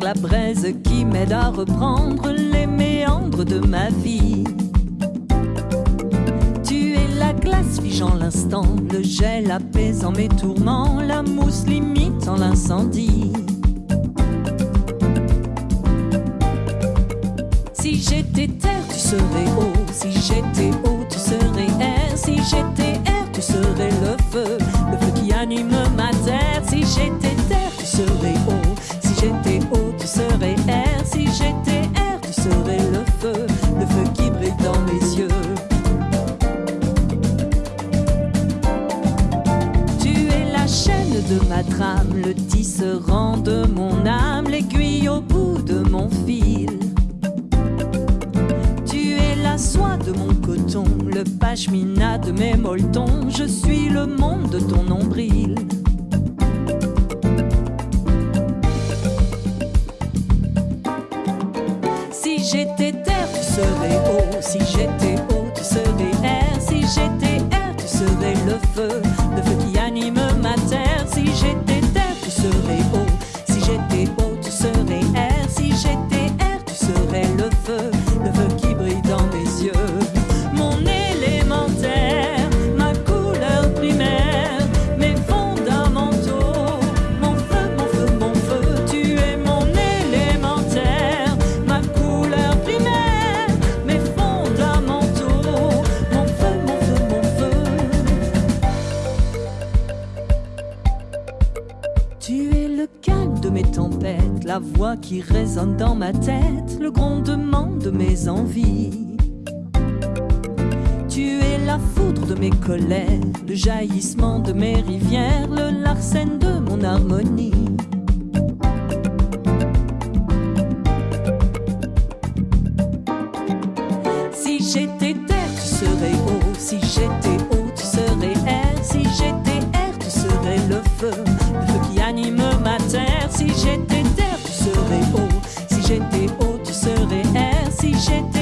la braise qui m'aide à reprendre les méandres de ma vie. Tu es la glace figeant l'instant, le gel apaisant mes tourments, la mousse limitant l'incendie. Si j'étais terre, tu serais eau. Si j'étais eau, tu serais air. Si j'étais air, tu serais. Le feu ma trame, le tisserand de mon âme, l'aiguille au bout de mon fil. Tu es la soie de mon coton, le pashmina de mes molletons. Je suis le monde de ton nombril. Si j'étais terre, tu serais eau. Si j'étais eau, Tu es le calme de mes tempêtes, la voix qui résonne dans ma tête, le grondement de mes envies. Tu es la foudre de mes colères, le jaillissement de mes rivières, le larcène de mon harmonie. Anime ma terre. Si j'étais terre, tu serais eau. Si j'étais eau, tu serais air. Si j'étais